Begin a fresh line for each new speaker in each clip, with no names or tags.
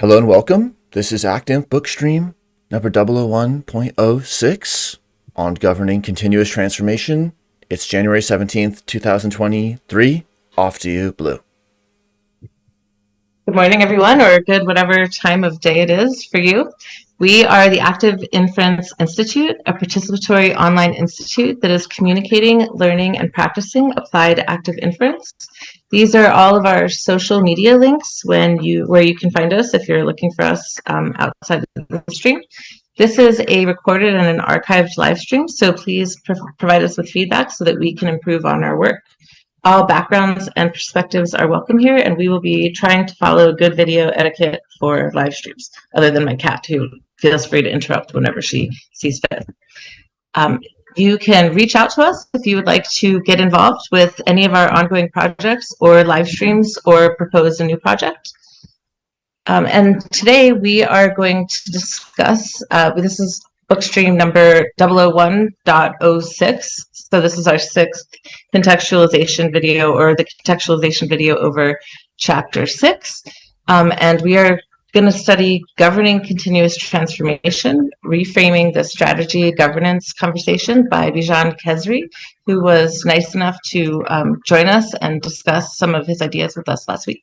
Hello and welcome. This is ActInf Bookstream number 001.06 on governing continuous transformation. It's January 17th, 2023. Off to you, Blue.
Good morning, everyone, or good whatever time of day it is for you. We are the Active Inference Institute, a participatory online institute that is communicating, learning, and practicing applied active inference. These are all of our social media links when you where you can find us if you're looking for us um, outside the stream. This is a recorded and an archived live stream, so please pro provide us with feedback so that we can improve on our work. All backgrounds and perspectives are welcome here, and we will be trying to follow good video etiquette for live streams, other than my cat, who feels free to interrupt whenever she sees fit. Um, you can reach out to us if you would like to get involved with any of our ongoing projects or live streams or propose a new project. Um, and today we are going to discuss, uh, this is bookstream number 001.06. So this is our sixth contextualization video or the contextualization video over chapter six. Um, and we are going to study governing continuous transformation, reframing the strategy governance conversation by Bijan Khezri, who was nice enough to um, join us and discuss some of his ideas with us last week.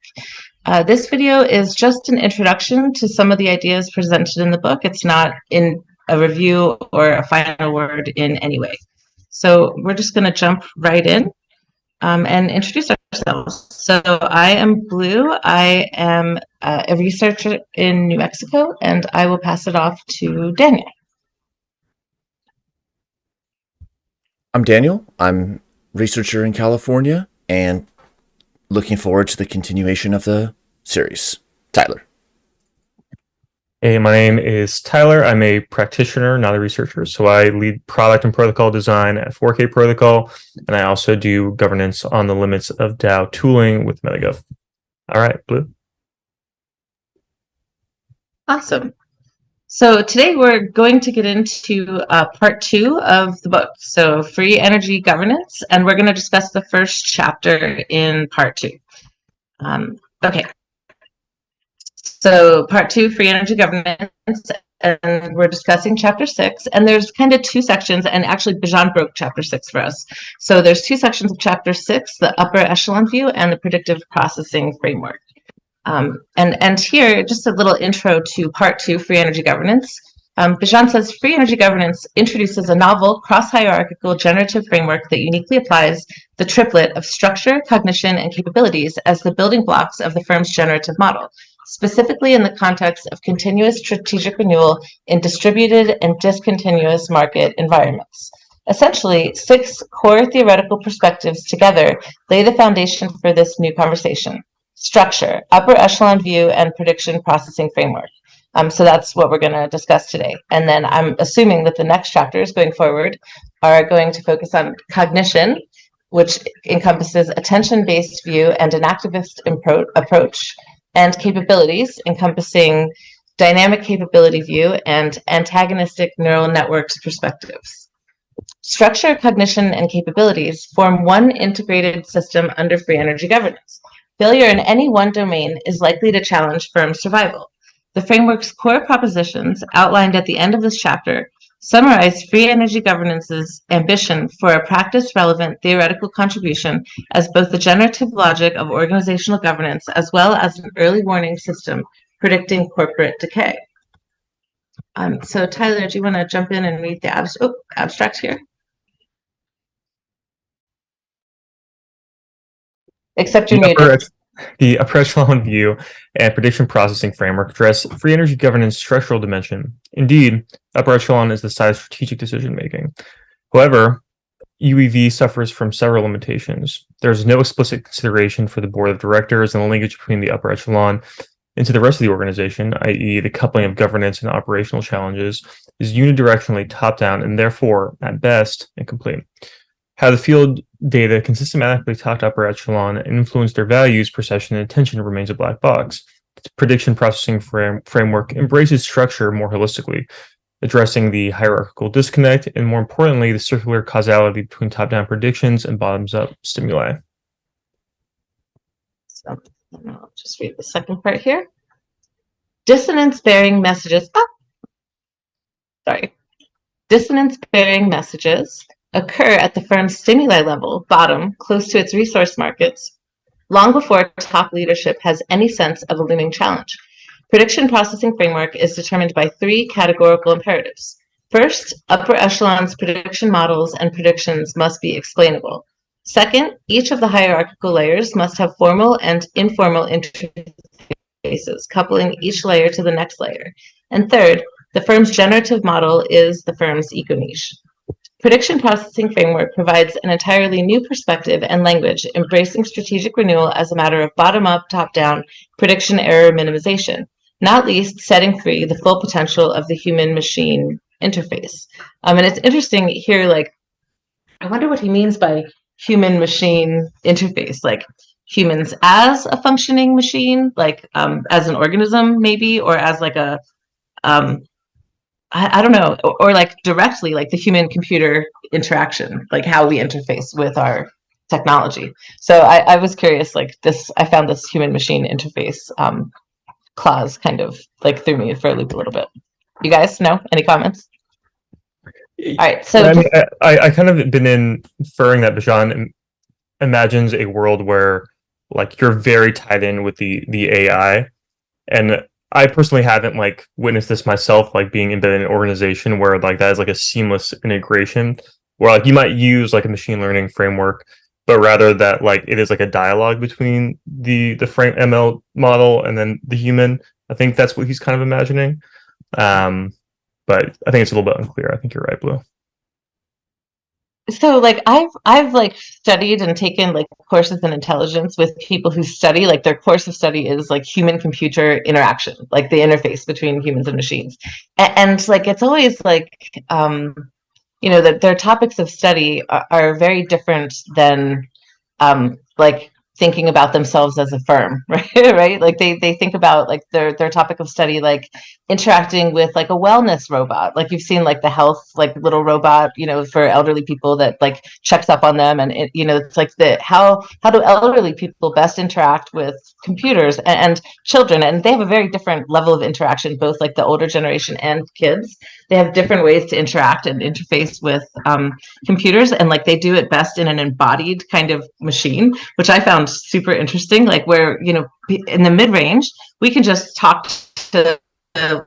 Uh, this video is just an introduction to some of the ideas presented in the book. It's not in a review or a final word in any way. So we're just going to jump right in um, and introduce ourselves. So I am Blue. I am uh, a researcher in New Mexico, and I will pass it off to Daniel.
I'm Daniel. I'm researcher in California and looking forward to the continuation of the series. Tyler.
Hey, my name is Tyler. I'm a practitioner, not a researcher. So I lead product and protocol design at 4K Protocol, and I also do governance on the limits of DAO tooling with MetaGov. All right, Blue.
Awesome. So today we're going to get into uh, part two of the book, so free energy governance, and we're going to discuss the first chapter in part two. Um, okay, so part two, free energy governance, and we're discussing chapter six. And there's kind of two sections, and actually Bijan broke chapter six for us. So there's two sections of chapter six, the upper echelon view and the predictive processing framework. Um, and, and here, just a little intro to part two, free energy governance. Um, Bijan says free energy governance introduces a novel cross-hierarchical generative framework that uniquely applies the triplet of structure, cognition, and capabilities as the building blocks of the firm's generative model specifically in the context of continuous strategic renewal in distributed and discontinuous market environments. Essentially, six core theoretical perspectives together lay the foundation for this new conversation. Structure, upper echelon view, and prediction processing framework. Um, so that's what we're going to discuss today. And then I'm assuming that the next chapters going forward are going to focus on cognition, which encompasses attention-based view and enactivist approach, and capabilities encompassing dynamic capability view and antagonistic neural networks perspectives. Structure, cognition, and capabilities form one integrated system under free energy governance. Failure in any one domain is likely to challenge firm survival. The framework's core propositions, outlined at the end of this chapter, summarize free energy governance's ambition for a practice-relevant theoretical contribution as both the generative logic of organizational governance as well as an early warning system predicting corporate decay. Um, so Tyler, do you want to jump in and read the abs oh, abstract here? Except you're muted.
The approach echelon view and prediction processing framework address free energy governance structural dimension. Indeed, upper echelon is the side of strategic decision making. However, UEV suffers from several limitations. There is no explicit consideration for the board of directors and the linkage between the upper echelon into the rest of the organization, i.e. the coupling of governance and operational challenges, is unidirectionally top-down and therefore, at best, incomplete. How the field data can systematically talk to upper echelon and influence their values, perception, and attention remains a black box. The prediction processing frame, framework embraces structure more holistically, addressing the hierarchical disconnect and, more importantly, the circular causality between top-down predictions and bottoms-up stimuli.
So I'll just read the second part here. Dissonance bearing messages. Ah, sorry. Dissonance bearing messages occur at the firm's stimuli level, bottom, close to its resource markets, long before top leadership has any sense of a looming challenge. Prediction processing framework is determined by three categorical imperatives. First, upper echelons prediction models and predictions must be explainable. Second, each of the hierarchical layers must have formal and informal interfaces, coupling each layer to the next layer. And third, the firm's generative model is the firm's eco-niche. Prediction processing framework provides an entirely new perspective and language, embracing strategic renewal as a matter of bottom-up, top-down prediction error minimization, not least setting free the full potential of the human-machine interface. Um, and it's interesting here, like, I wonder what he means by human machine interface, like humans as a functioning machine, like um, as an organism, maybe, or as like a, um, I, I don't know, or, or like directly, like the human computer interaction, like how we interface with our technology. So I, I was curious, like this, I found this human machine interface um, clause kind of like threw me for a loop a little bit. You guys know any comments? All right, so
I, mean, I, I kind of been in inferring that Bijan imagines a world where like you're very tied in with the the AI, and I personally haven't like witnessed this myself, like being embedded in an organization where like that is like a seamless integration, where like you might use like a machine learning framework, but rather that like it is like a dialogue between the the frame ML model and then the human. I think that's what he's kind of imagining. Um, but I think it's a little bit unclear. I think you're right, Blue.
so like I've I've like studied and taken like courses in intelligence with people who study like their course of study is like human computer interaction, like the interface between humans and machines. And, and like it's always like um you know that their topics of study are, are very different than um like thinking about themselves as a firm right? Right? Like they they think about like their their topic of study like interacting with like a wellness robot. Like you've seen like the health like little robot you know for elderly people that like checks up on them and it, you know it's like the how how do elderly people best interact with computers and, and children? And they have a very different level of interaction both like the older generation and kids they have different ways to interact and interface with um, computers and like they do it best in an embodied kind of machine which i found super interesting like where you know in the mid-range we can just talk to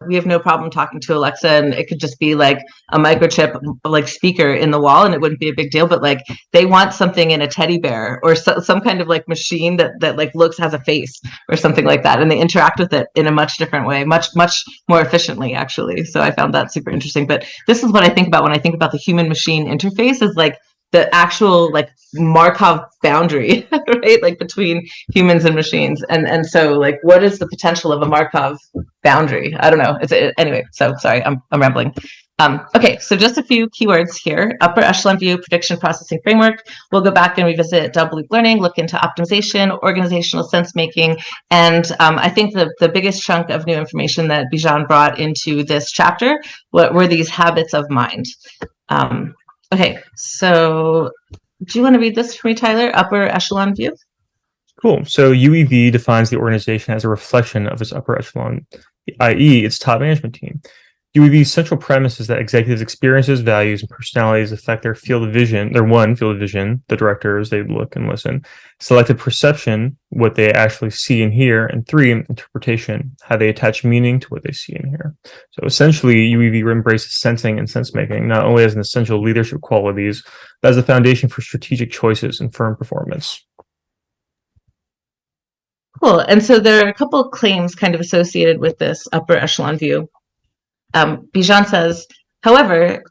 we have no problem talking to Alexa and it could just be like a microchip like speaker in the wall and it wouldn't be a big deal but like they want something in a teddy bear or so, some kind of like machine that that like looks has a face or something like that and they interact with it in a much different way much much more efficiently actually. So I found that super interesting. But this is what I think about when I think about the human machine interface is like the actual like Markov boundary, right? Like between humans and machines. And and so like what is the potential of a Markov boundary? I don't know. It's it, anyway, so sorry, I'm I'm rambling. Um, okay, so just a few keywords here. Upper echelon view, prediction processing framework. We'll go back and revisit double loop learning, look into optimization, organizational sense making, and um, I think the, the biggest chunk of new information that Bijan brought into this chapter what were these habits of mind. Um, Okay, so do you want to read this for me, Tyler? Upper echelon view?
Cool. So UEV defines the organization as a reflection of its upper echelon, i.e., its top management team. UEV's central premise is that executives' experiences, values, and personalities affect their field of vision, their one field of vision, the directors, they look and listen, selected perception, what they actually see and hear, and three, interpretation, how they attach meaning to what they see and hear. So essentially, UEV embraces sensing and sense making, not only as an essential leadership qualities, but as a foundation for strategic choices and firm performance.
Cool. And so there are a couple claims kind of associated with this upper echelon view. Um, Bijan says, however,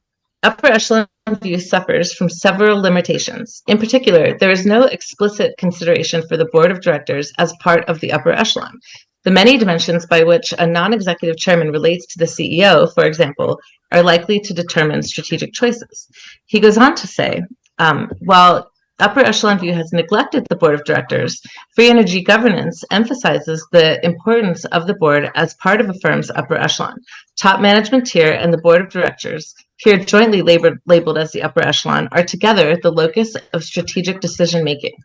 upper echelon view suffers from several limitations. In particular, there is no explicit consideration for the board of directors as part of the upper echelon. The many dimensions by which a non-executive chairman relates to the CEO, for example, are likely to determine strategic choices. He goes on to say, um, while Upper Echelon View has neglected the board of directors. Free energy governance emphasizes the importance of the board as part of a firm's upper echelon. Top management tier and the board of directors, here jointly labeled, labeled as the upper echelon, are together the locus of strategic decision making.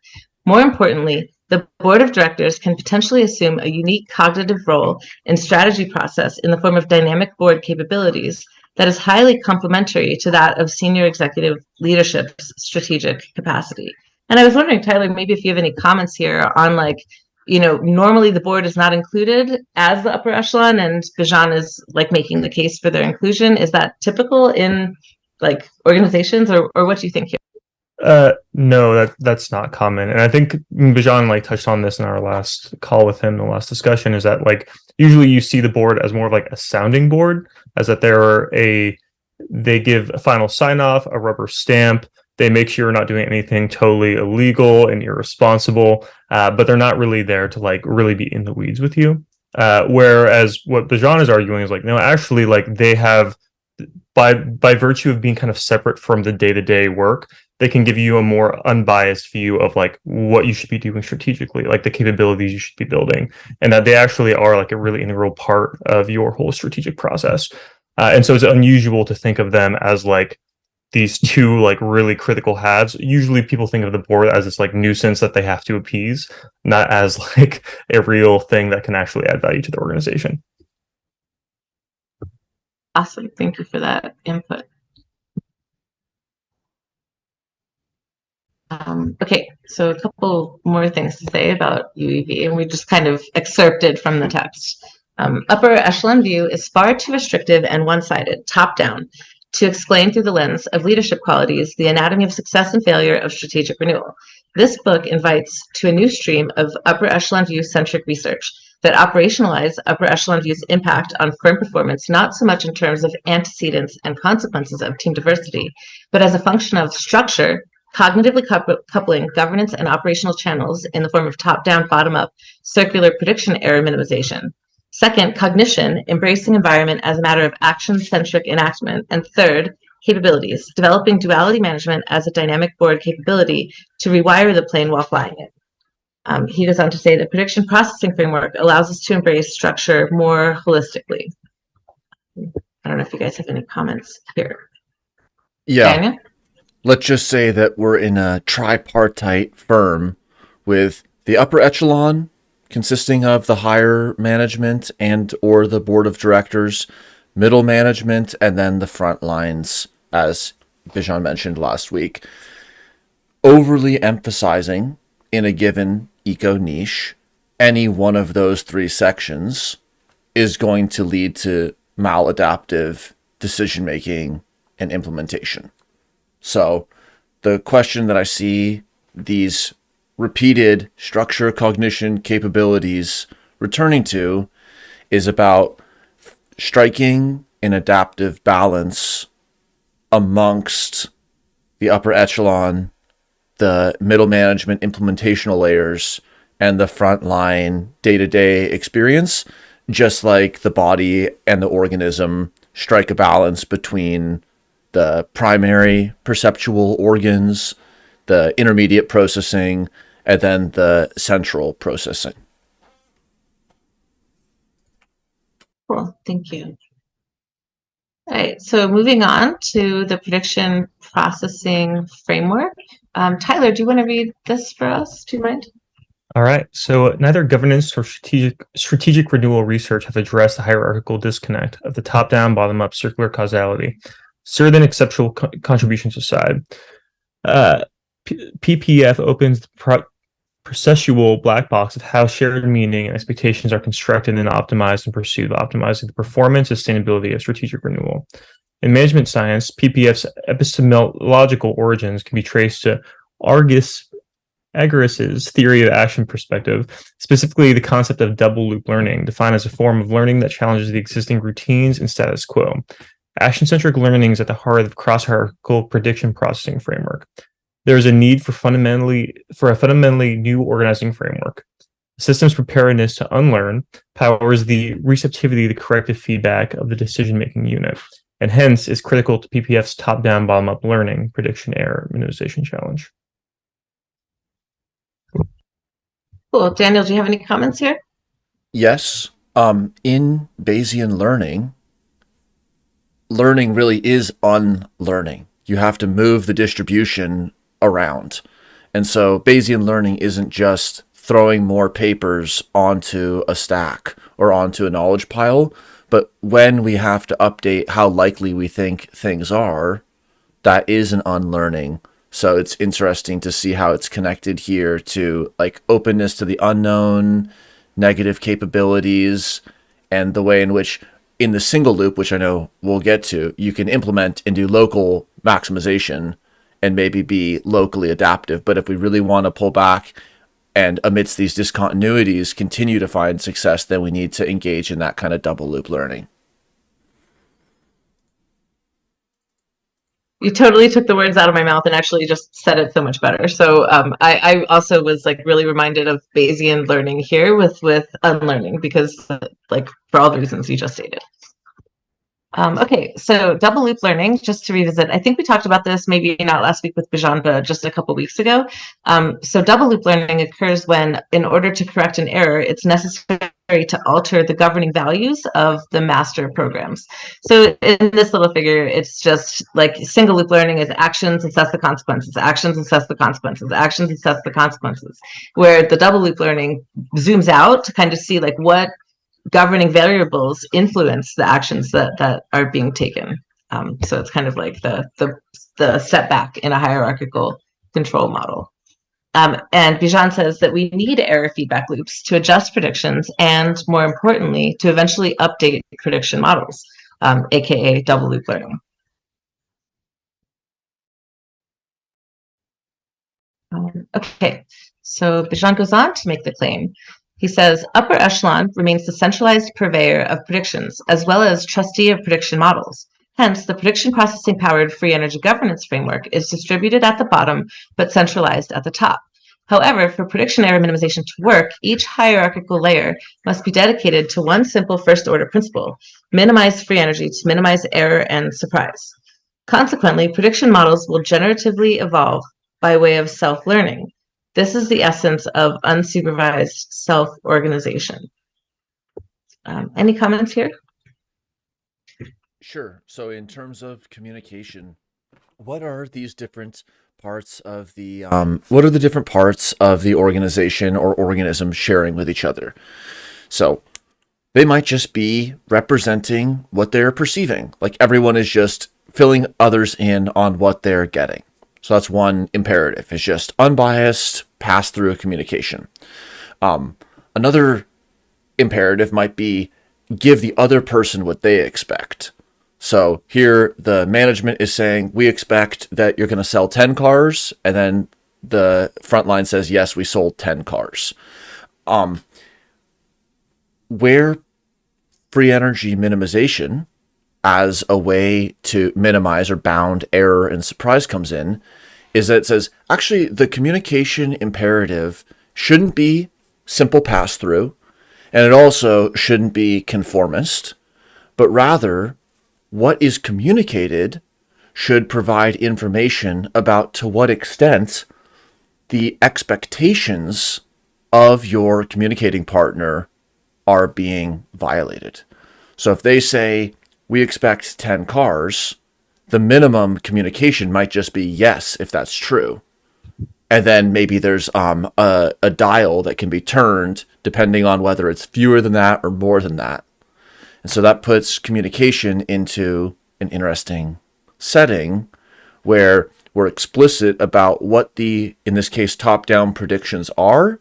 More importantly, the board of directors can potentially assume a unique cognitive role in strategy process in the form of dynamic board capabilities that is highly complementary to that of senior executive leadership's strategic capacity. And I was wondering, Tyler, maybe if you have any comments here on like, you know, normally the board is not included as the upper echelon, and Bijan is like making the case for their inclusion. Is that typical in like organizations, or or what do you think here?
Uh, no, that that's not common, and I think Bijan like touched on this in our last call with him, the last discussion, is that like usually you see the board as more of like a sounding board, as that they're a they give a final sign off, a rubber stamp, they make sure you're not doing anything totally illegal and irresponsible, uh, but they're not really there to like really be in the weeds with you. Uh, whereas what Bijan is arguing is like, no, actually, like they have by by virtue of being kind of separate from the day to day work, they can give you a more unbiased view of like what you should be doing strategically, like the capabilities you should be building, and that they actually are like a really integral part of your whole strategic process. Uh, and so it's unusual to think of them as like these two like really critical halves. Usually people think of the board as this like nuisance that they have to appease not as like a real thing that can actually add value to the organization.
Awesome. Thank you for that input um, okay so a couple more things to say about uev and we just kind of excerpted from the text um, upper echelon view is far too restrictive and one-sided top down to explain through the lens of leadership qualities the anatomy of success and failure of strategic renewal. This book invites to a new stream of upper echelon view centric research that operationalize upper echelon view's impact on firm performance, not so much in terms of antecedents and consequences of team diversity, but as a function of structure, cognitively coupling governance and operational channels in the form of top-down, bottom-up circular prediction error minimization. Second, cognition, embracing environment as a matter of action-centric enactment. And third, capabilities, developing duality management as a dynamic board capability to rewire the plane while flying it. Um, he goes on to say the prediction processing framework allows us to embrace structure more holistically. I don't know if you guys have any comments here.
Yeah. Daniel? Let's just say that we're in a tripartite firm with the upper echelon consisting of the higher management and or the board of directors, middle management, and then the front lines, as Bijan mentioned last week. Overly emphasizing in a given eco niche any one of those three sections is going to lead to maladaptive decision making and implementation. So the question that I see these repeated structure cognition capabilities returning to is about striking an adaptive balance amongst the upper echelon, the middle management implementational layers, and the frontline day-to-day experience, just like the body and the organism strike a balance between the primary perceptual organs, the intermediate processing, and then the central processing.
Cool, thank you. All right, so moving on to the prediction processing framework. Um, Tyler, do you want to read this for us? Do you mind?
All right. So neither governance or strategic strategic renewal research have addressed the hierarchical disconnect of the top-down, bottom-up circular causality. Certain exceptional co contributions aside, uh, PPF opens the pro processual black box of how shared meaning and expectations are constructed and optimized in pursuit of optimizing the performance sustainability of strategic renewal. In management science, PPF's epistemological origins can be traced to Argus Argyris's theory of action perspective, specifically the concept of double loop learning, defined as a form of learning that challenges the existing routines and status quo. Action-centric learning is at the heart of the cross-hierarchical prediction processing framework there is a need for fundamentally for a fundamentally new organizing framework. Systems preparedness to unlearn powers the receptivity to corrective feedback of the decision-making unit, and hence is critical to PPF's top-down, bottom-up learning prediction error minimization challenge.
Cool. Daniel, do you have any comments here?
Yes. Um, in Bayesian learning, learning really is unlearning. You have to move the distribution around. And so Bayesian learning isn't just throwing more papers onto a stack or onto a knowledge pile. But when we have to update how likely we think things are, that is an unlearning. So it's interesting to see how it's connected here to like openness to the unknown, negative capabilities, and the way in which in the single loop, which I know we'll get to, you can implement and do local maximization and maybe be locally adaptive. But if we really want to pull back and amidst these discontinuities continue to find success, then we need to engage in that kind of double loop learning.
You totally took the words out of my mouth and actually just said it so much better. So um, I, I, also was like really reminded of Bayesian learning here with with unlearning because like for all the reasons you just stated. Um, okay, so double loop learning, just to revisit, I think we talked about this maybe not last week with Bijan, but just a couple weeks ago. Um, so double loop learning occurs when, in order to correct an error, it's necessary to alter the governing values of the master programs. So in this little figure, it's just like single loop learning is actions assess the consequences, actions assess the consequences, actions assess the consequences, where the double loop learning zooms out to kind of see like what governing variables influence the actions that that are being taken. Um, so it's kind of like the the the setback in a hierarchical control model. Um, and Bijan says that we need error feedback loops to adjust predictions and, more importantly, to eventually update prediction models, um, aka double loop learning. Um, okay, so Bijan goes on to make the claim he says, upper echelon remains the centralized purveyor of predictions, as well as trustee of prediction models. Hence, the prediction processing powered free energy governance framework is distributed at the bottom, but centralized at the top. However, for prediction error minimization to work, each hierarchical layer must be dedicated to one simple first order principle, minimize free energy to minimize error and surprise. Consequently, prediction models will generatively evolve by way of self-learning. This is the essence of unsupervised self-organization. Um, any comments here?
Sure. So in terms of communication, what are these different parts of the um, what are the different parts of the organization or organism sharing with each other? So they might just be representing what they're perceiving. Like everyone is just filling others in on what they're getting. So that's one imperative. It's just unbiased pass through a communication. Um, another imperative might be give the other person what they expect. So here the management is saying, we expect that you're going to sell 10 cars. And then the front line says, yes, we sold 10 cars. Um, where free energy minimization as a way to minimize or bound error and surprise comes in is that it says actually the communication imperative shouldn't be simple pass through and it also shouldn't be conformist, but rather what is communicated should provide information about to what extent the expectations of your communicating partner are being violated. So if they say, we expect 10 cars, the minimum communication might just be yes, if that's true. And then maybe there's um, a, a dial that can be turned depending on whether it's fewer than that or more than that. And so that puts communication into an interesting setting where we're explicit about what the, in this case, top-down predictions are,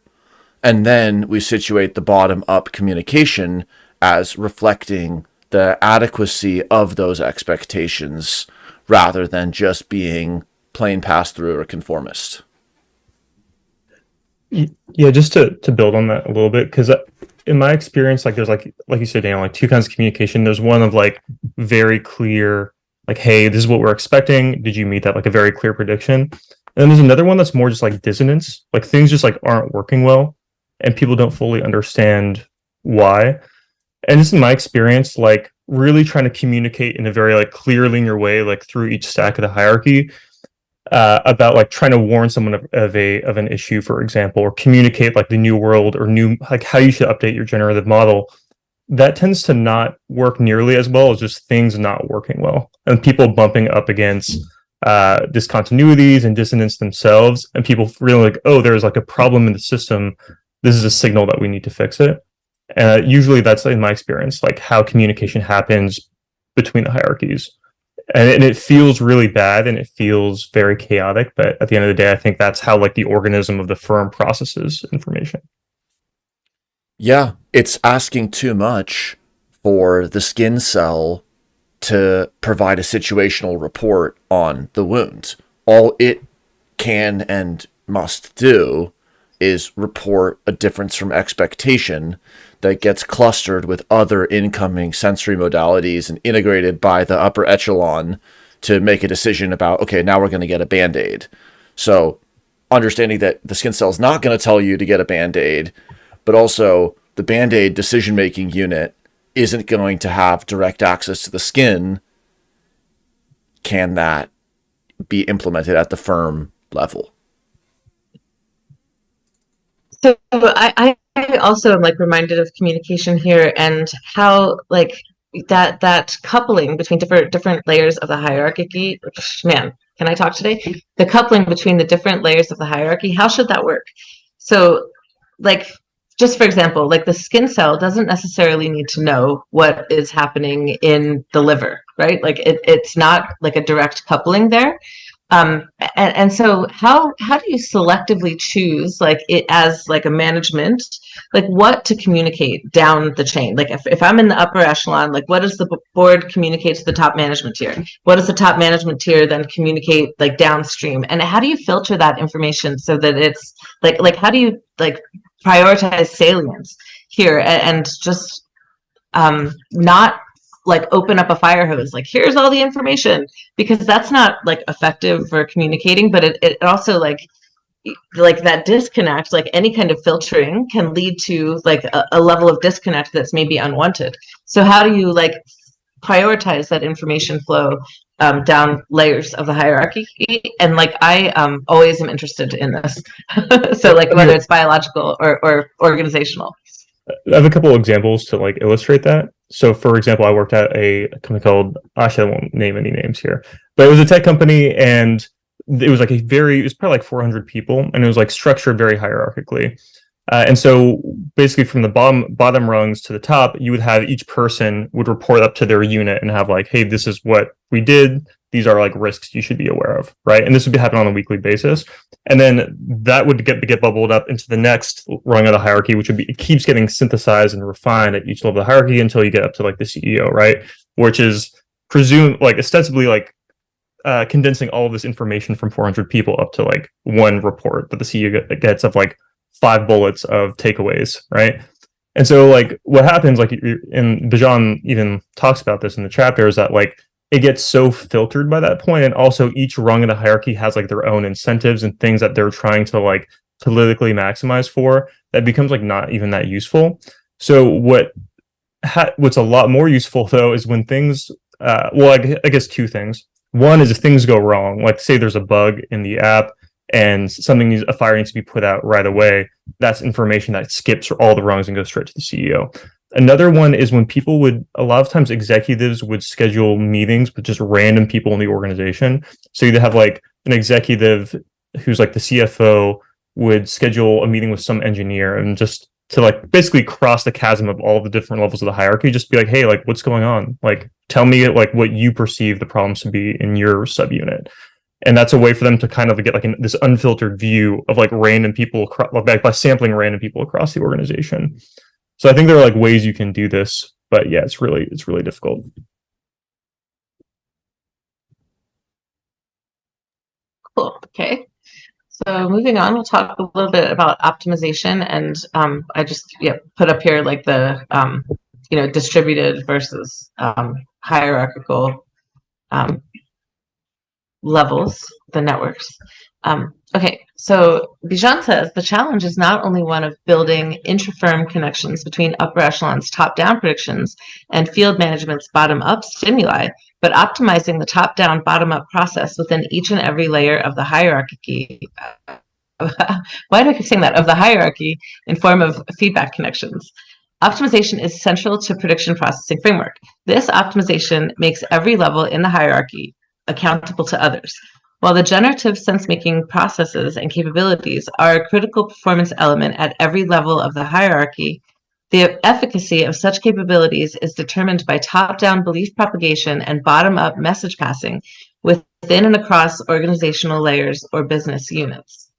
and then we situate the bottom-up communication as reflecting the adequacy of those expectations rather than just being plain pass-through or conformist.
Yeah, just to, to build on that a little bit, because in my experience, like there's like like you said, Daniel, like two kinds of communication. There's one of like very clear, like, hey, this is what we're expecting. Did you meet that? Like a very clear prediction. And then there's another one that's more just like dissonance, like things just like aren't working well, and people don't fully understand why. And just in my experience, like really trying to communicate in a very like clear linear way, like through each stack of the hierarchy, uh, about like trying to warn someone of, of, a of an issue, for example, or communicate like the new world or new like how you should update your generative model. That tends to not work nearly as well as just things not working well and people bumping up against uh, discontinuities and dissonance themselves, and people feeling like, oh, there's like a problem in the system this is a signal that we need to fix it. Uh, usually that's in my experience, like how communication happens between the hierarchies. And, and it feels really bad and it feels very chaotic. But at the end of the day, I think that's how like the organism of the firm processes information.
Yeah, it's asking too much for the skin cell to provide a situational report on the wound. All it can and must do is report a difference from expectation that gets clustered with other incoming sensory modalities and integrated by the upper echelon to make a decision about, okay, now we're going to get a band aid. So, understanding that the skin cell is not going to tell you to get a band aid, but also the band aid decision making unit isn't going to have direct access to the skin. Can that be implemented at the firm level?
So I, I also am like reminded of communication here and how like that that coupling between different different layers of the hierarchy. Man, can I talk today? The coupling between the different layers of the hierarchy. How should that work? So, like just for example, like the skin cell doesn't necessarily need to know what is happening in the liver, right? Like it, it's not like a direct coupling there. Um, and, and so how how do you selectively choose like it as like a management? Like what to communicate down the chain? Like if, if i'm in the upper echelon like what does the board communicate to the top management tier? What does the top management tier then communicate like downstream? And how do you filter that information so that it's like like how do you like prioritize salience here? And, and just um not like open up a fire hose. Like here's all the information. Because that's not like effective for communicating but it, it also like like that disconnect like any kind of filtering can lead to like a, a level of disconnect that's maybe unwanted. So how do you like prioritize that information flow um, down layers of the hierarchy? And like i um, always am interested in this. So like whether it's biological or, or organizational.
I have a couple examples to like illustrate that. So, for example, I worked at a company called actually I won't name any names here, but it was a tech company, and it was like a very it was probably like 400 people, and it was like structured very hierarchically. Uh, and so, basically, from the bottom bottom rungs to the top, you would have each person would report up to their unit and have like, hey, this is what we did these are like risks you should be aware of, right? And this would be happening on a weekly basis. And then that would get get bubbled up into the next rung of the hierarchy, which would be it keeps getting synthesized and refined at each level of the hierarchy until you get up to like the CEO, right? Which is presumed like ostensibly like uh, condensing all of this information from 400 people up to like one report that the CEO gets of like five bullets of takeaways, right? And so like what happens like and Bijan even talks about this in the chapter is that like it gets so filtered by that point and also each rung in the hierarchy has like their own incentives and things that they're trying to like politically maximize for that becomes like not even that useful. So what ha- what's a lot more useful though is when things uh, well I, I guess two things. One is if things go wrong like say there's a bug in the app and something needs a fire needs to be put out right away that's information that skips all the rungs and goes straight to the ceo Another one is when people would, a lot of times executives would schedule meetings with just random people in the organization. So you'd have like an executive who's like the CFO would schedule a meeting with some engineer and just to like basically cross the chasm of all the different levels of the hierarchy, just be like, hey, like what's going on? Like tell me like what you perceive the problems to be in your subunit. And that's a way for them to kind of get like an, this unfiltered view of like random people across, like by sampling random people across the organization. So I think there are like ways you can do this, but yeah, it's really it's really difficult.
Cool. Okay. So moving on, we'll talk a little bit about optimization, and um, I just yeah put up here like the um, you know distributed versus um, hierarchical um, levels, the networks. Um, okay, so Bijan says the challenge is not only one of building intra-firm connections between upper echelons top-down predictions and field management's bottom-up stimuli, but optimizing the top-down bottom-up process within each and every layer of the hierarchy. Why do I keep saying that? Of the hierarchy in form of feedback connections. Optimization is central to prediction processing framework. This optimization makes every level in the hierarchy accountable to others. While the generative sense-making processes and capabilities are a critical performance element at every level of the hierarchy, the efficacy of such capabilities is determined by top-down belief propagation and bottom-up message passing within and across organizational layers or business units.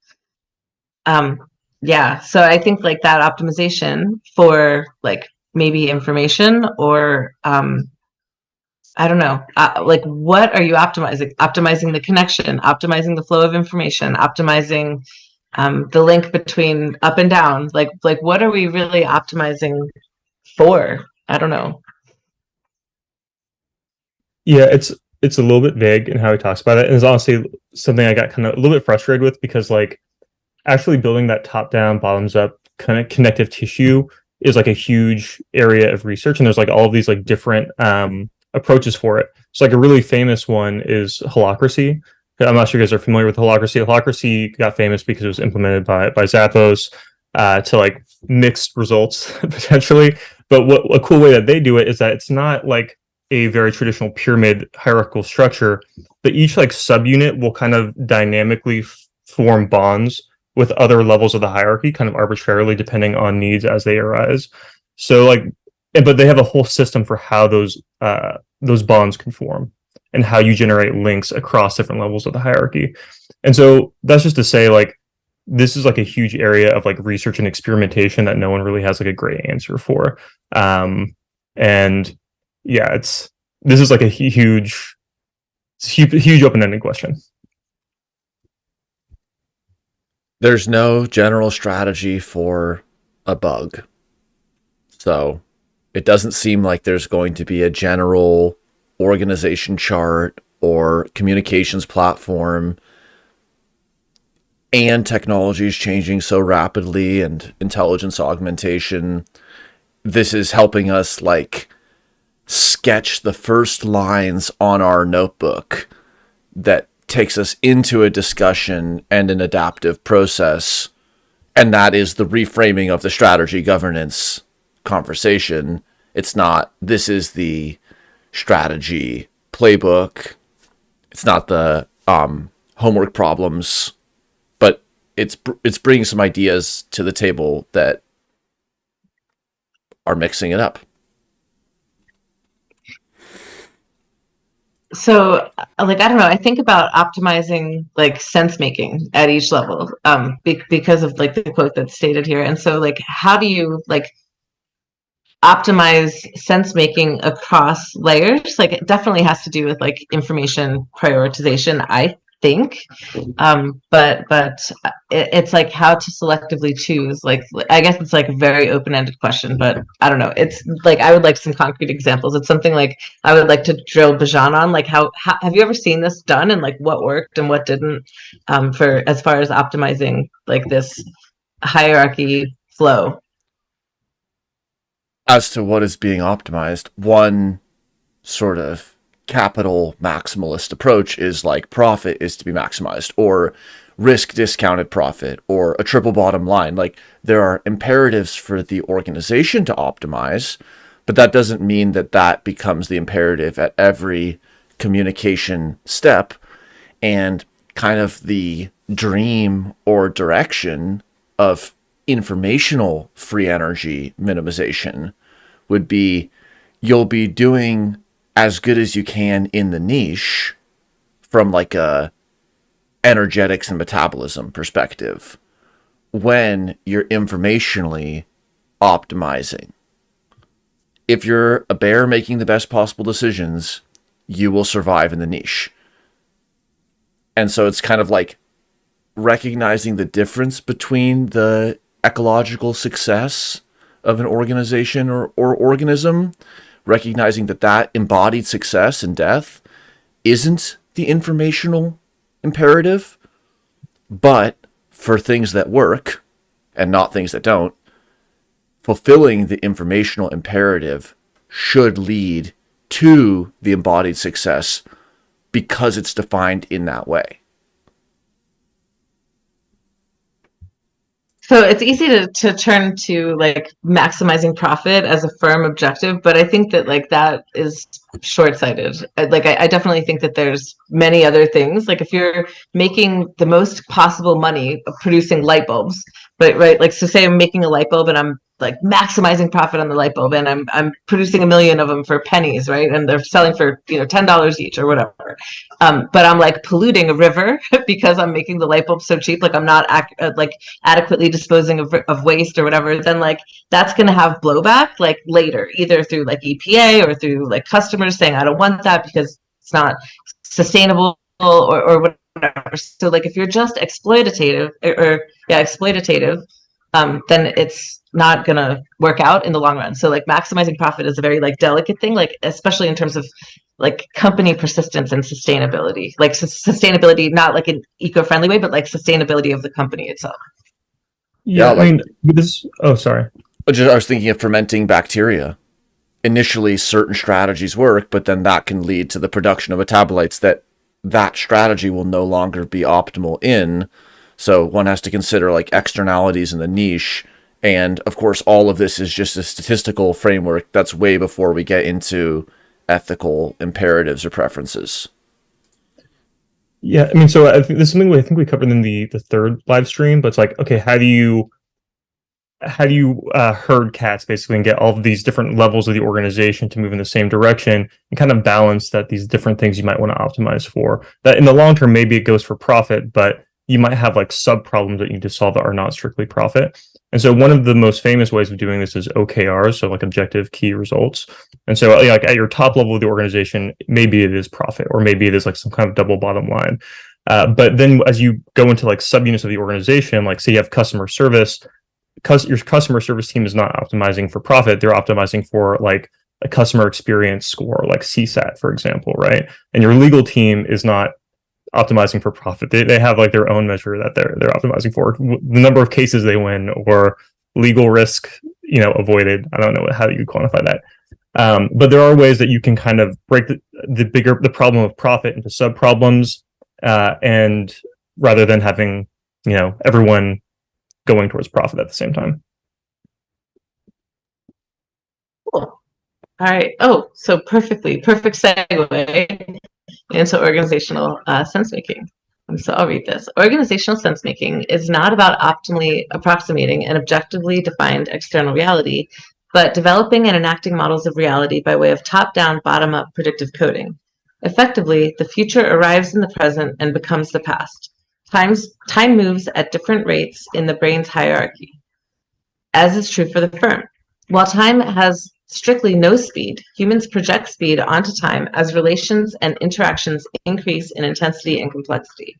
Um, yeah, so I think like that optimization for like maybe information or um, I don't know, uh, like what are you optimizing? Optimizing the connection, optimizing the flow of information, optimizing um, the link between up and down. Like, like what are we really optimizing for? I don't know.
Yeah, it's it's a little bit vague in how he talks about it, and it's honestly something I got kind of a little bit frustrated with because like actually building that top down, bottoms up kind of connective tissue is like a huge area of research, and there's like all of these like different um approaches for it. So like a really famous one is holacracy. I'm not sure you guys are familiar with holacracy. Holacracy got famous because it was implemented by by Zappos uh, to like mixed results potentially. But what a cool way that they do it is that it's not like a very traditional pyramid hierarchical structure, but each like subunit will kind of dynamically form bonds with other levels of the hierarchy, kind of arbitrarily depending on needs as they arise. So like but they have a whole system for how those uh, those bonds can form and how you generate links across different levels of the hierarchy. And so that's just to say like this is like a huge area of like research and experimentation that no one really has like a great answer for. Um, and yeah, it's this is like a huge, huge, huge open-ended question.
There's no general strategy for a bug. So it doesn't seem like there's going to be a general organization chart or communications platform. And technology is changing so rapidly and intelligence augmentation. This is helping us like sketch the first lines on our notebook that takes us into a discussion and an adaptive process. And that is the reframing of the strategy governance conversation. It's not, this is the strategy playbook. It's not the um, homework problems, but it's it's bringing some ideas to the table that are mixing it up.
so like i don't know i think about optimizing like sense making at each level um be- because of like the quote that's stated here and so like how do you like optimize sense making across layers. Like it definitely has to do with like information prioritization i think. Um but but it, it's like how to selectively choose like i guess it's like a very open-ended question but i don't know. It's like i would like some concrete examples. It's something like i would like to drill Bijan on like how, how have you ever seen this done and like what worked and what didn't um for as far as optimizing like this hierarchy flow
as to what is being optimized, one sort of capital maximalist approach is like profit is to be maximized or risk discounted profit or a triple bottom line. Like there are imperatives for the organization to optimize, but that doesn't mean that that becomes the imperative at every communication step. And kind of the dream or direction of informational free energy minimization would be you'll be doing as good as you can in the niche from like a energetics and metabolism perspective when you're informationally optimizing. If you're a bear making the best possible decisions, you will survive in the niche. And so it's kind of like recognizing the difference between the ecological success of an organization or, or organism, recognizing that that embodied success and death isn't the informational imperative, but for things that work and not things that don't, fulfilling the informational imperative should lead to the embodied success because it's defined in that way.
So it's easy to, to turn to like maximizing profit as a firm objective but i think that like that is short-sighted. Like I, I, definitely think that there's many other things. Like if you're making the most possible money producing light bulbs but right like so say i'm making a light bulb and i'm like maximizing profit on the light bulb and I'm I'm producing a million of them for pennies, right? And they're selling for, you know, $10 each or whatever. Um, but I'm like polluting a river because I'm making the light bulb so cheap, like I'm not uh, like adequately disposing of, of waste or whatever, then like that's going to have blowback like later, either through like EPA or through like customers saying, I don't want that because it's not sustainable or, or whatever. So like if you're just exploitative or, or yeah, exploitative, um, then it's not gonna work out in the long run. So like maximizing profit is a very like delicate thing, like especially in terms of like company persistence and sustainability. Like sustainability, not like an eco-friendly way, but like sustainability of the company itself.
Yeah, yeah like, I mean this. Oh, sorry.
I was thinking of fermenting bacteria. Initially, certain strategies work, but then that can lead to the production of metabolites that that strategy will no longer be optimal in. So one has to consider like externalities in the niche and of course, all of this is just a statistical framework that's way before we get into ethical imperatives or preferences.
Yeah, I mean, so I think this is something we, I think we covered in the the third live stream, but it's like, okay, how do you how do you uh, herd cats basically and get all of these different levels of the organization to move in the same direction and kind of balance that these different things you might want to optimize for that in the long term maybe it goes for profit but you might have like sub problems that you need to solve that are not strictly profit and so one of the most famous ways of doing this is OKRs, so like objective key results. And so like at your top level of the organization, maybe it is profit or maybe it is like some kind of double bottom line. Uh, but then as you go into like subunits of the organization, like say you have customer service, your customer service team is not optimizing for profit, they're optimizing for like a customer experience score, like CSAT, for example, right? And your legal team is not optimizing for profit. They, they have like their own measure that they're they're optimizing for the number of cases they win or legal risk you know avoided. I don't know how you quantify that. Um, but there are ways that you can kind of break the, the bigger the problem of profit into sub problems, uh, and rather than having you know everyone going towards profit at the same time.
Cool. All right. Oh, so perfectly perfect segue into organizational uh, sense making. So I'll read this. Organizational sense making is not about optimally approximating an objectively defined external reality, but developing and enacting models of reality by way of top down, bottom up predictive coding. Effectively, the future arrives in the present and becomes the past. Times, time moves at different rates in the brain's hierarchy, as is true for the firm. While time has strictly no speed, humans project speed onto time as relations and interactions increase in intensity and complexity.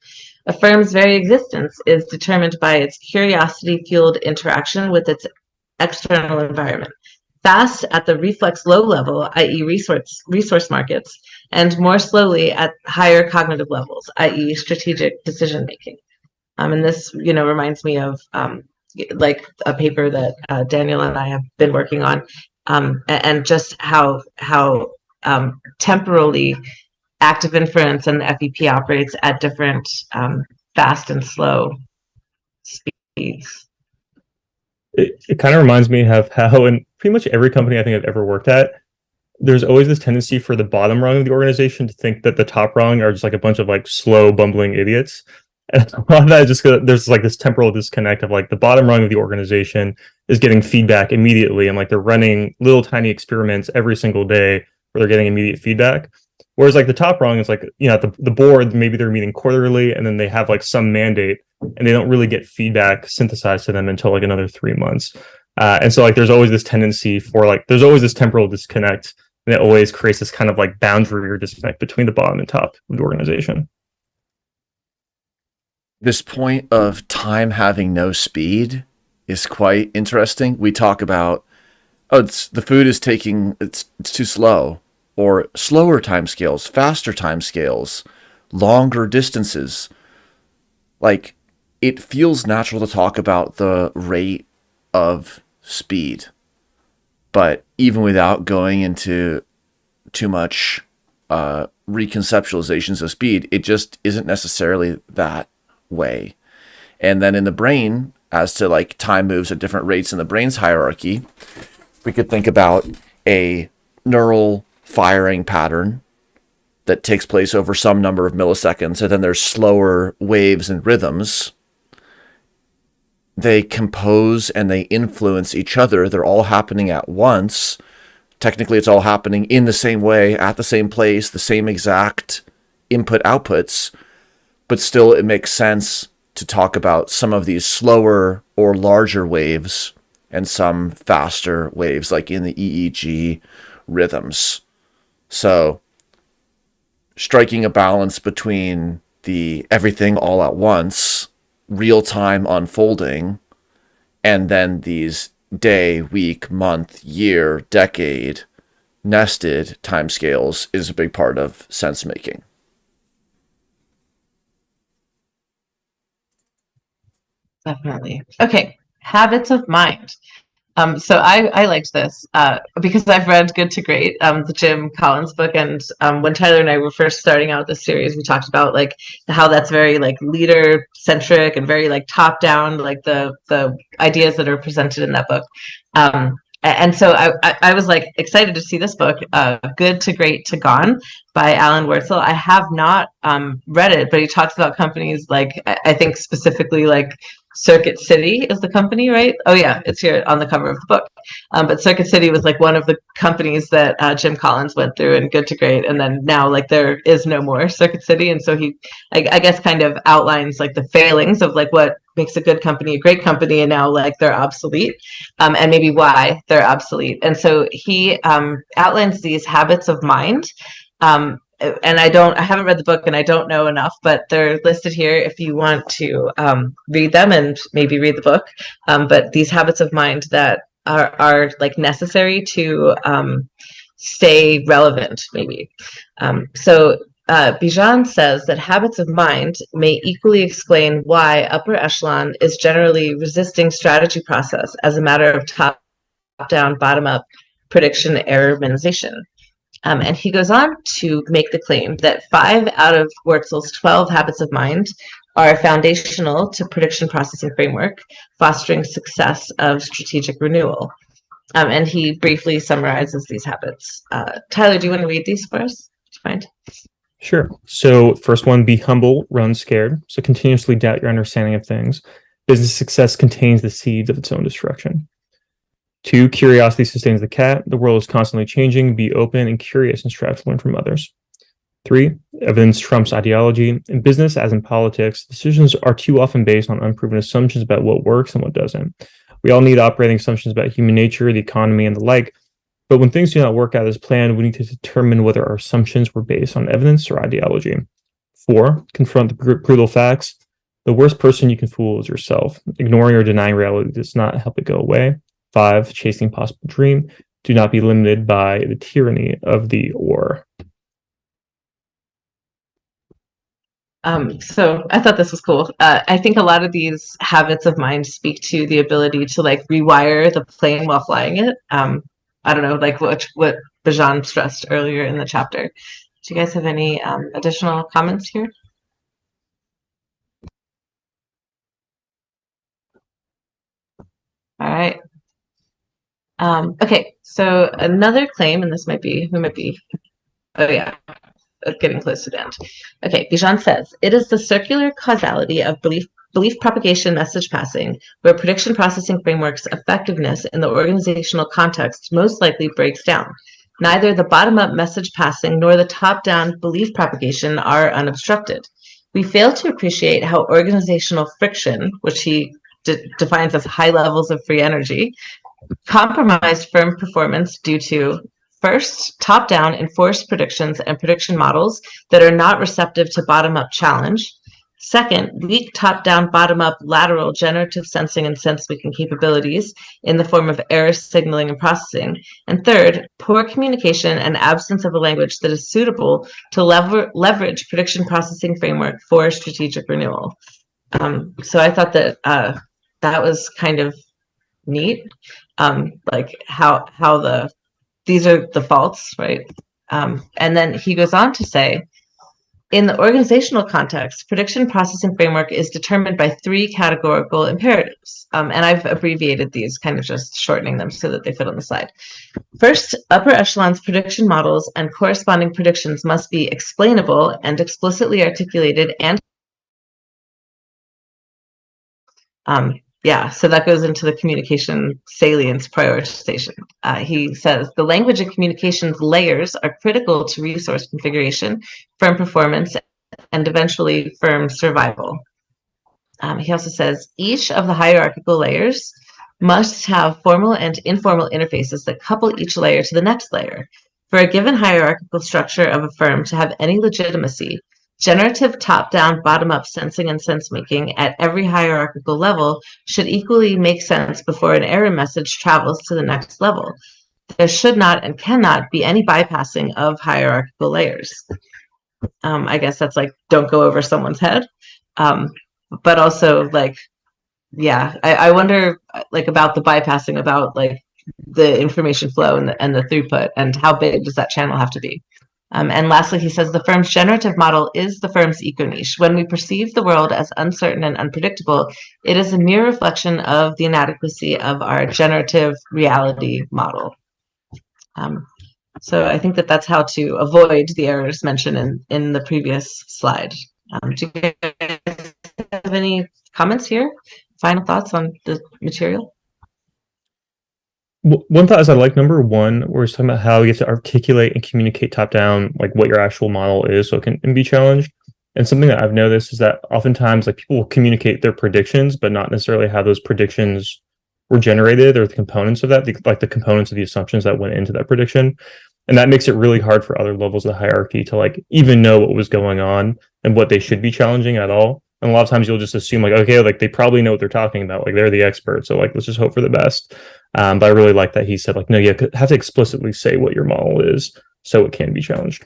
A firm's very existence is determined by its curiosity-fueled interaction with its external environment. Fast at the reflex low level, i.e. resource, resource markets, and more slowly at higher cognitive levels, i.e. strategic decision making. Um, and this, you know, reminds me of um, like a paper that uh, Daniel and I have been working on um, and just how how um, temporally active inference and the FEP operates at different um, fast and slow speeds.
It, it kind of reminds me of how in pretty much every company I think I've ever worked at, there's always this tendency for the bottom rung of the organization to think that the top rung are just like a bunch of like slow bumbling idiots and a lot of that just there's like this temporal disconnect of like the bottom rung of the organization is getting feedback immediately and like they're running little tiny experiments every single day where they're getting immediate feedback. Whereas like the top rung is like you know the, the board maybe they're meeting quarterly and then they have like some mandate and they don't really get feedback synthesized to them until like another three months. Uh, and so like there's always this tendency for like there's always this temporal disconnect and it always creates this kind of like boundary or disconnect between the bottom and top of the organization
this point of time having no speed is quite interesting. We talk about, oh, the food is taking, it's, it's too slow, or slower time scales, faster time scales, longer distances. Like, it feels natural to talk about the rate of speed. But even without going into too much uh, reconceptualizations of speed, it just isn't necessarily that way. And then in the brain, as to like time moves at different rates in the brain's hierarchy, we could think about a neural firing pattern that takes place over some number of milliseconds, and then there's slower waves and rhythms. They compose and they influence each other. They're all happening at once. Technically, it's all happening in the same way, at the same place, the same exact input outputs, but still it makes sense to talk about some of these slower or larger waves and some faster waves, like in the EEG rhythms. So, striking a balance between the everything all at once, real time unfolding, and then these day, week, month, year, decade nested timescales is a big part of sense making.
Definitely. Okay. Habits of mind. Um, so I, I liked this uh, because I've read Good to Great, um, the Jim Collins book, and um, when Tyler and I were first starting out this series, we talked about like how that's very like leader centric and very like top down, like the the ideas that are presented in that book. Um, and so I, I, was like excited to see this book, uh, Good to Great to Gone by Alan Wurtzel. I have not um, read it, but he talks about companies like I think specifically like Circuit City is the company, right? Oh yeah, it's here on the cover of the book. Um, but Circuit City was like one of the companies that uh, Jim Collins went through and Good to Great, and then now like there is no more Circuit City, and so he, I, I guess, kind of outlines like the failings of like what makes a good company a great company, and now like they're obsolete, um, and maybe why they're obsolete. And so he um, outlines these habits of mind um, and I don't, I haven't read the book and I don't know enough, but they're listed here if you want to um, read them and maybe read the book. Um, but these habits of mind that are, are like necessary to um, stay relevant, maybe. Um, so uh, Bijan says that habits of mind may equally explain why upper echelon is generally resisting strategy process as a matter of top down, bottom up prediction error minimization. Um, and he goes on to make the claim that five out of Wurtzel's 12 habits of mind are foundational to prediction processing framework, fostering success of strategic renewal. Um, and he briefly summarizes these habits. Uh, Tyler, do you want to read these for us?
Sure. So, first one, be humble, run scared. So, continuously doubt your understanding of things. Business success contains the seeds of its own destruction. Two, curiosity sustains the cat. The world is constantly changing. Be open and curious and strive to learn from others. Three, evidence trumps ideology. In business, as in politics, decisions are too often based on unproven assumptions about what works and what doesn't. We all need operating assumptions about human nature, the economy, and the like. But when things do not work out as planned, we need to determine whether our assumptions were based on evidence or ideology. Four, confront the brutal facts. The worst person you can fool is yourself. Ignoring or denying reality does not help it go away. Five, chasing possible dream. Do not be limited by the tyranny of the or.
Um, so I thought this was cool. Uh, I think a lot of these habits of mind speak to the ability to like rewire the plane while flying it. Um, I don't know, like what what Bijan stressed earlier in the chapter. Do you guys have any um, additional comments here? All right. Um, okay, so another claim, and this might be, who might be, oh yeah, getting close to the end. Okay, Bijan says, it is the circular causality of belief belief propagation message passing, where prediction processing frameworks effectiveness in the organizational context most likely breaks down. Neither the bottom-up message passing nor the top-down belief propagation are unobstructed. We fail to appreciate how organizational friction, which he de defines as high levels of free energy, compromised firm performance due to first, top-down enforced predictions and prediction models that are not receptive to bottom-up challenge. Second, weak top-down, bottom-up, lateral generative sensing and sense-making capabilities in the form of error signaling and processing. And third, poor communication and absence of a language that is suitable to lever leverage prediction processing framework for strategic renewal. Um, so I thought that uh, that was kind of neat um, like how how the these are the faults, right? Um, and then he goes on to say, in the organizational context, prediction processing framework is determined by three categorical imperatives. Um, and I've abbreviated these, kind of just shortening them so that they fit on the slide. First, upper echelons prediction models and corresponding predictions must be explainable and explicitly articulated and um, yeah, so that goes into the communication salience prioritization. Uh, he says the language and communications layers are critical to resource configuration, firm performance, and eventually firm survival. Um, he also says each of the hierarchical layers must have formal and informal interfaces that couple each layer to the next layer. For a given hierarchical structure of a firm to have any legitimacy, Generative top-down, bottom-up sensing and sense-making at every hierarchical level should equally make sense before an error message travels to the next level. There should not and cannot be any bypassing of hierarchical layers. Um, I guess that's like, don't go over someone's head. Um, but also like, yeah, I, I wonder like about the bypassing, about like the information flow and the, and the throughput and how big does that channel have to be? Um, and lastly, he says the firm's generative model is the firm's eco niche. When we perceive the world as uncertain and unpredictable, it is a mere reflection of the inadequacy of our generative reality model. Um, so I think that that's how to avoid the errors mentioned in, in the previous slide. Um, do you guys have any comments here? Final thoughts on the material?
One thought is I like number one, where it's talking about how you have to articulate and communicate top down, like what your actual model is, so it can, can be challenged. And something that I've noticed is that oftentimes, like people will communicate their predictions, but not necessarily how those predictions were generated or the components of that, the, like the components of the assumptions that went into that prediction. And that makes it really hard for other levels of the hierarchy to like even know what was going on and what they should be challenging at all. And a lot of times you'll just assume like, okay, like they probably know what they're talking about. Like they're the expert. So like, let's just hope for the best. Um, but I really like that he said like, no, you have to explicitly say what your model is so it can be challenged.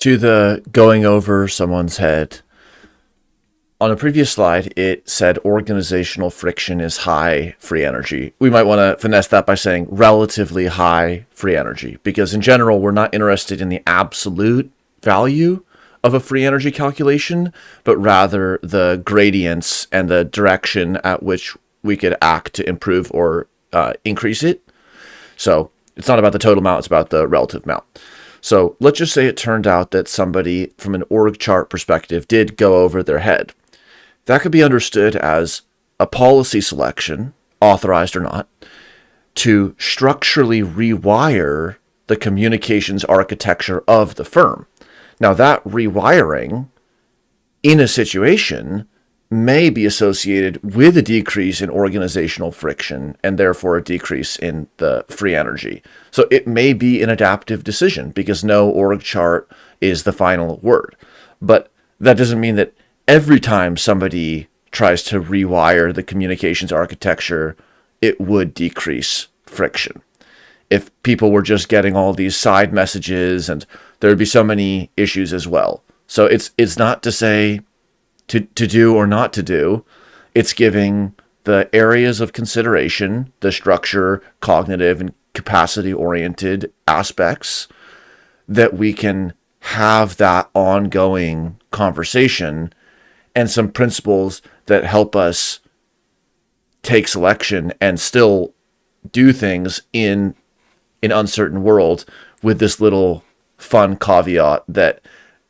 To the going over someone's head. On a previous slide, it said organizational friction is high free energy. We might want to finesse that by saying relatively high free energy, because in general, we're not interested in the absolute value of a free energy calculation, but rather the gradients and the direction at which we could act to improve or uh, increase it. So it's not about the total amount, it's about the relative amount. So let's just say it turned out that somebody from an org chart perspective did go over their head. That could be understood as a policy selection, authorized or not, to structurally rewire the communications architecture of the firm. Now, that rewiring in a situation may be associated with a decrease in organizational friction and therefore a decrease in the free energy. So it may be an adaptive decision because no org chart is the final word. But that doesn't mean that every time somebody tries to rewire the communications architecture, it would decrease friction. If people were just getting all these side messages and there would be so many issues as well. So it's it's not to say to, to do or not to do. It's giving the areas of consideration, the structure, cognitive, and capacity oriented aspects that we can have that ongoing conversation and some principles that help us take selection and still do things in an uncertain world with this little fun caveat that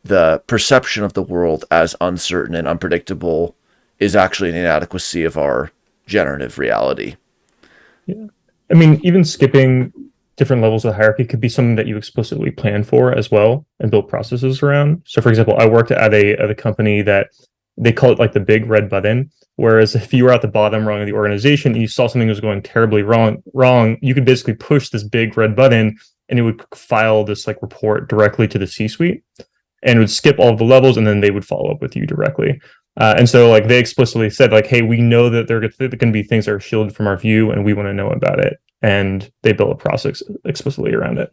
the perception of the world as uncertain and unpredictable is actually an inadequacy of our generative reality.
Yeah. I mean, even skipping different levels of hierarchy could be something that you explicitly plan for as well and build processes around. So for example, I worked at a, at a company that they call it like the big red button. Whereas if you were at the bottom rung of the organization and you saw something was going terribly wrong, wrong, you could basically push this big red button and it would file this like report directly to the C-suite and would skip all of the levels and then they would follow up with you directly. Uh, and so like they explicitly said like, hey, we know that there are going to be things that are shielded from our view and we want to know about it. And they built a process explicitly around it.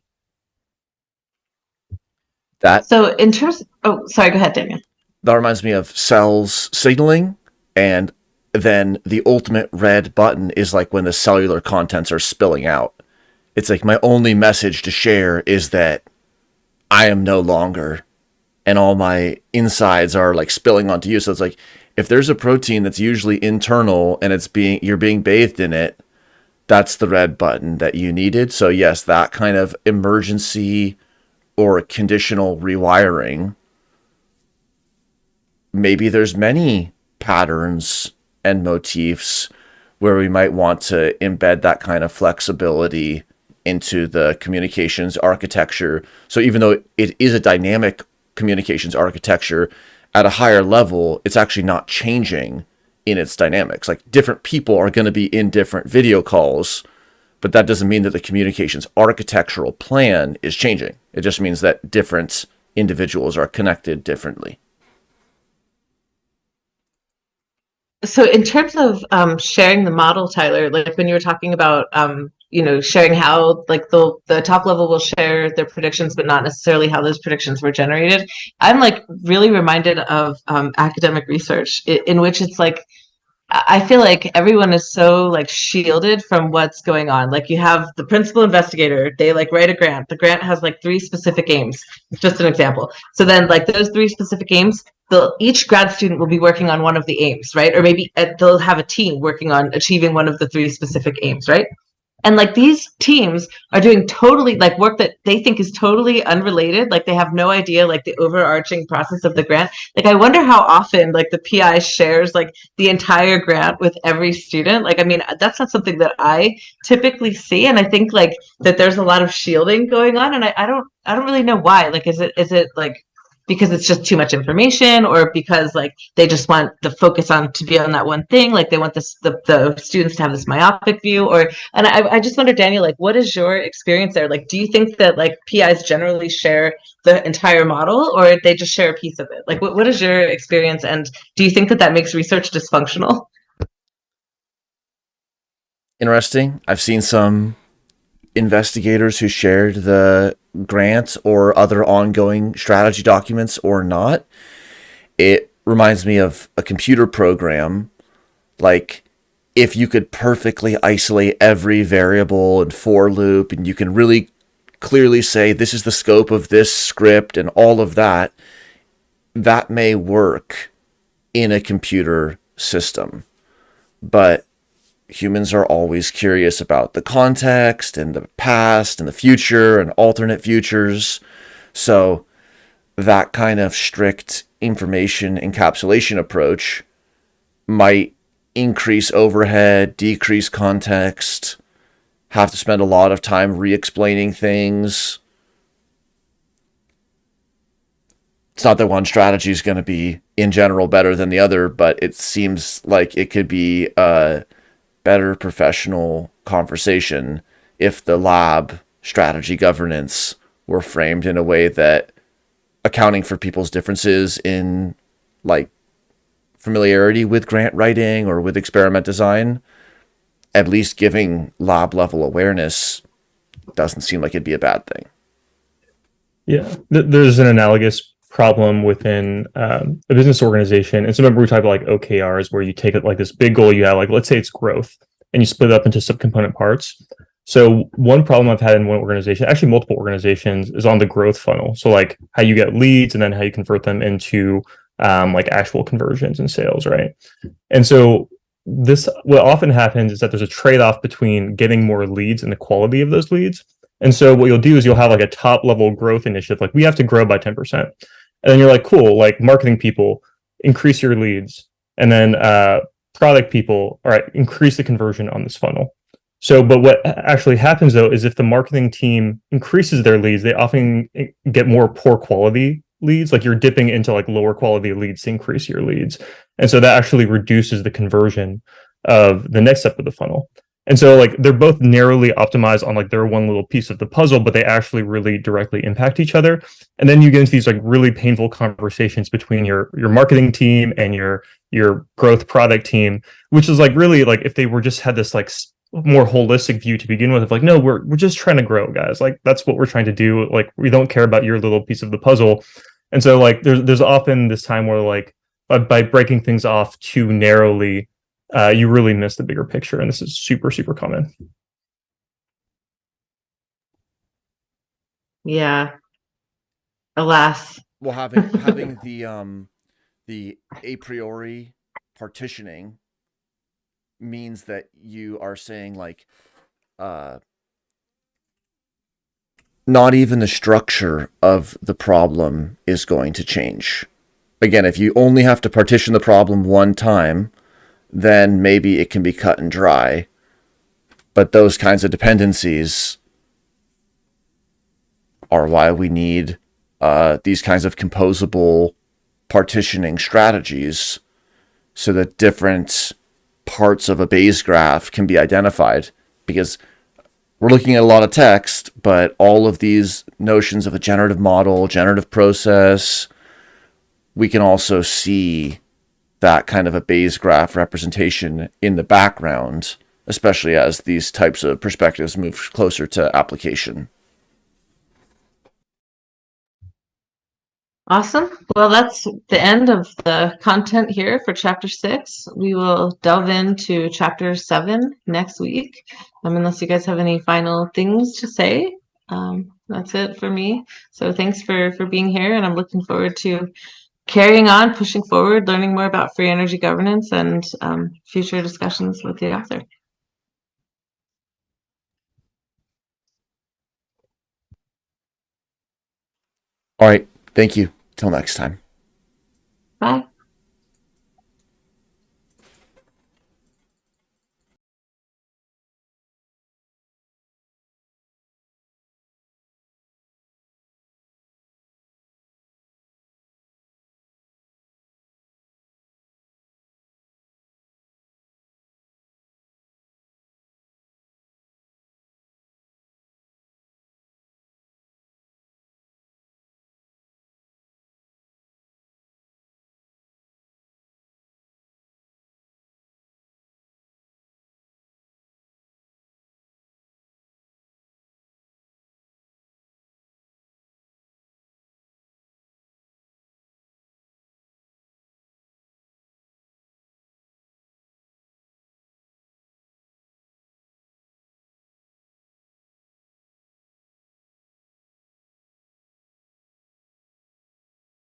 That
so in terms, oh, sorry, go ahead, Damian.
That reminds me of cells signaling and then the ultimate red button is like when the cellular contents are spilling out. It's like my only message to share is that I am no longer and all my insides are like spilling onto you. So it's like if there's a protein that's usually internal and it's being you're being bathed in it, that's the red button that you needed. So yes, that kind of emergency or conditional rewiring. Maybe there's many patterns and motifs where we might want to embed that kind of flexibility into the communications architecture. So even though it is a dynamic communications architecture at a higher level, it's actually not changing in its dynamics. Like different people are going to be in different video calls, but that doesn't mean that the communications architectural plan is changing. It just means that different individuals are connected differently.
So in terms of um, sharing the model, Tyler, like when you were talking about um, you know sharing how like the the top level will share their predictions but not necessarily how those predictions were generated i'm like really reminded of um, academic research in, in which it's like I feel like everyone is so like shielded from what's going on. Like you have the principal investigator, they like write a grant. The grant has like three specific aims. Just an example. So then like those three specific aims, they'll each grad student will be working on one of the aims, right? Or maybe uh, they'll have a team working on achieving one of the three specific aims, right? And like these teams are doing totally like work that they think is totally unrelated like they have no idea like the overarching process of the grant. Like i wonder how often like the pi shares like the entire grant with every student. Like i mean that's not something that i typically see and i think like that there's a lot of shielding going on and i, I don't i don't really know why. Like is it is it like because it's just too much information or because like they just want the focus on to be on that one thing like they want this the, the students to have this myopic view or and I, I just wonder daniel like what is your experience there? Like do you think that like pis generally share the entire model or they just share a piece of it? Like what, what is your experience and do you think that that makes research dysfunctional?
Interesting. I've seen some investigators who shared the grant or other ongoing strategy documents or not. It reminds me of a computer program like if you could perfectly isolate every variable and for loop and you can really clearly say this is the scope of this script and all of that that may work in a computer system but humans are always curious about the context and the past and the future and alternate futures. So that kind of strict information encapsulation approach might increase overhead, decrease context, have to spend a lot of time re-explaining things. It's not that one strategy is going to be in general better than the other, but it seems like it could be uh, better professional conversation if the lab strategy governance were framed in a way that accounting for people's differences in like familiarity with grant writing or with experiment design, at least giving lab level awareness doesn't seem like it'd be a bad thing.
Yeah, there's an analogous problem within um, a business organization. And so remember we talked about like OKRs where you take it like this big goal you have, like let's say it's growth, and you split it up into subcomponent parts. So one problem I've had in one organization, actually multiple organizations, is on the growth funnel. So like how you get leads and then how you convert them into um, like actual conversions and sales, right? And so this what often happens is that there's a trade-off between getting more leads and the quality of those leads. And so what you'll do is you'll have like a top level growth initiative, like we have to grow by 10%. And then you're like, cool, like marketing people, increase your leads. And then uh, product people, all right, increase the conversion on this funnel. So, but what actually happens though is if the marketing team increases their leads, they often get more poor quality leads. Like you're dipping into like lower quality leads to increase your leads. And so that actually reduces the conversion of the next step of the funnel. And so like they're both narrowly optimized on like their one little piece of the puzzle, but they actually really directly impact each other. And then you get into these like really painful conversations between your your marketing team and your your growth product team, which is like really like if they were just had this like more holistic view to begin with of like no we're we're just trying to grow guys. Like that's what we're trying to do. Like we don't care about your little piece of the puzzle. And so like there's there's often this time where like by breaking things off too narrowly uh, you really miss the bigger picture. And this is super, super common.
Yeah. Alas.
Well, having having the um the a priori partitioning means that you are saying like uh not even the structure of the problem is going to change. Again, if you only have to partition the problem one time, then maybe it can be cut and dry. But those kinds of dependencies are why we need uh, these kinds of composable partitioning strategies so that different parts of a Bayes graph can be identified because we're looking at a lot of text, but all of these notions of a generative model, generative process, we can also see that kind of a Bayes graph representation in the background, especially as these types of perspectives move closer to application.
Awesome. Well, that's the end of the content here for chapter six. We will delve into chapter seven next week. Um, unless you guys have any final things to say. Um, that's it for me. So thanks for for being here, and I'm looking forward to carrying on, pushing forward, learning more about free energy governance and um, future discussions with the author.
All right. Thank you. Till next time.
Bye.